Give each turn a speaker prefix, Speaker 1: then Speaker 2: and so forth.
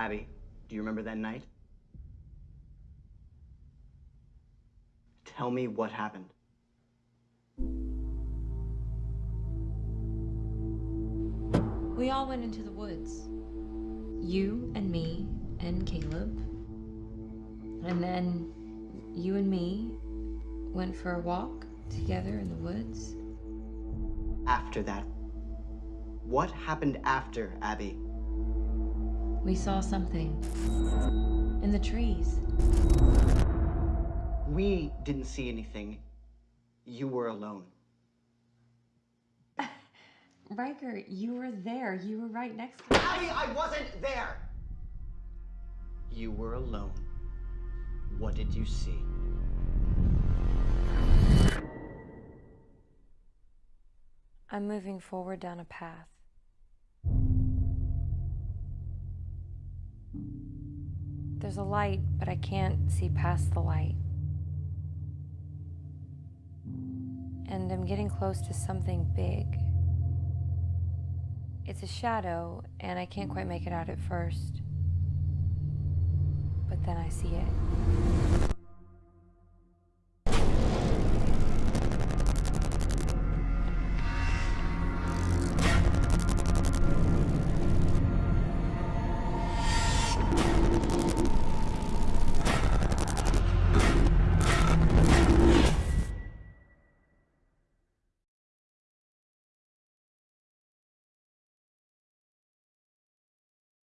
Speaker 1: Abby, do you remember that night? Tell me what happened.
Speaker 2: We all went into the woods. You and me and Caleb. And then you and me went for a walk together in the woods.
Speaker 1: After that, what happened after, Abby?
Speaker 2: We saw something in the trees.
Speaker 1: We didn't see anything. You were alone.
Speaker 2: Riker, you were there. You were right next to me.
Speaker 1: Abby, I wasn't there! You were alone. What did you see?
Speaker 2: I'm moving forward down a path. There's a light, but I can't see past the light. And I'm getting close to something big. It's a shadow, and I can't quite make it out at first. But then I see it.